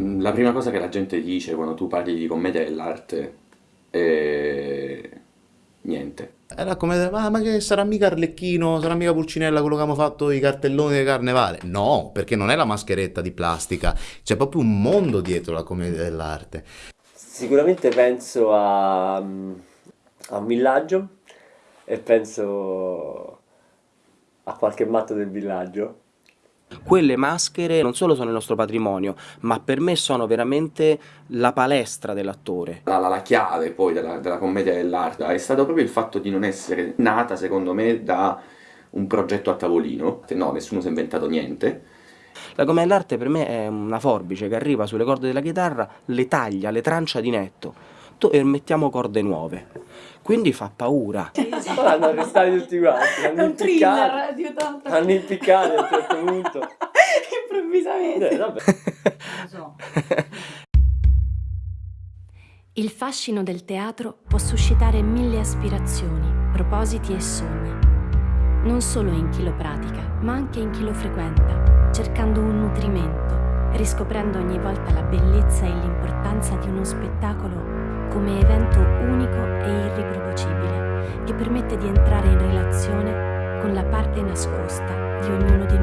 Mm, la prima cosa che la gente dice quando tu parli di commedia dell'arte è... niente. Era come, ah, ma che sarà mica Arlecchino, sarà mica Pulcinella quello che abbiamo fatto i cartelloni di carnevale? No, perché non è la mascheretta di plastica, c'è proprio un mondo dietro la commedia dell'arte. Sicuramente penso a, a un villaggio e penso a qualche matto del villaggio quelle maschere non solo sono il nostro patrimonio, ma per me sono veramente la palestra dell'attore. La, la, la, chiave poi della, della commedia dell'arte è stato proprio il fatto di non essere nata, secondo me, da un progetto a tavolino. No, nessuno si è inventato niente. La commedia dell'arte per me è una forbice che arriva sulle corde della chitarra, le taglia, le trancia di netto e mettiamo corde nuove. Quindi fa paura. Sì, sì. Hanno arrestati tutti quanti, hanno impiccati, hanno impiccati a un certo punto. Improvvisamente. Eh, vabbè. Il fascino del teatro può suscitare mille aspirazioni, propositi e sogni. Non solo in chi lo pratica, ma anche in chi lo frequenta, cercando un nutrimento, riscoprendo ogni volta la bellezza e l'importanza di uno spettacolo come evento unico e irriproducibile che permette di entrare in relazione con la parte nascosta di ognuno di